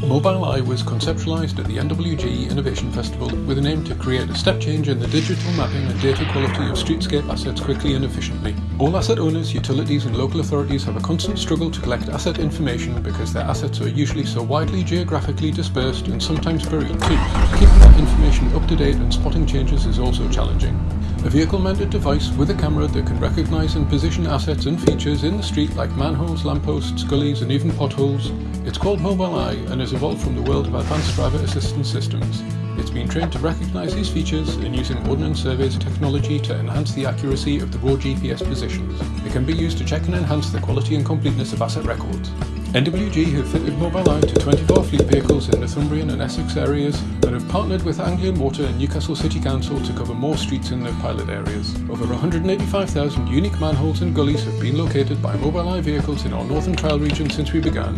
Mobileye was conceptualized at the NWG Innovation Festival with an aim to create a step change in the digital mapping and data quality of streetscape assets quickly and efficiently. All asset owners, utilities and local authorities have a constant struggle to collect asset information because their assets are usually so widely geographically dispersed and sometimes buried too. Keeping that information up to date and spotting changes is also challenging. A vehicle-mounted device with a camera that can recognise and position assets and features in the street like manholes, lampposts, gullies and even potholes. It's called Mobileye and has evolved from the world of advanced driver assistance systems. It's been trained to recognise these features and using Ordnance Survey's technology to enhance the accuracy of the raw GPS positions. It can be used to check and enhance the quality and completeness of asset records. NWG have fitted mobile Mobileye to 24 fleet vehicles in Northumbrian and Essex areas and have partnered with Anglian Water and Newcastle City Council to cover more streets in their pilot areas. Over 185,000 unique manholes and gullies have been located by Mobileye vehicles in our Northern Trial region since we began.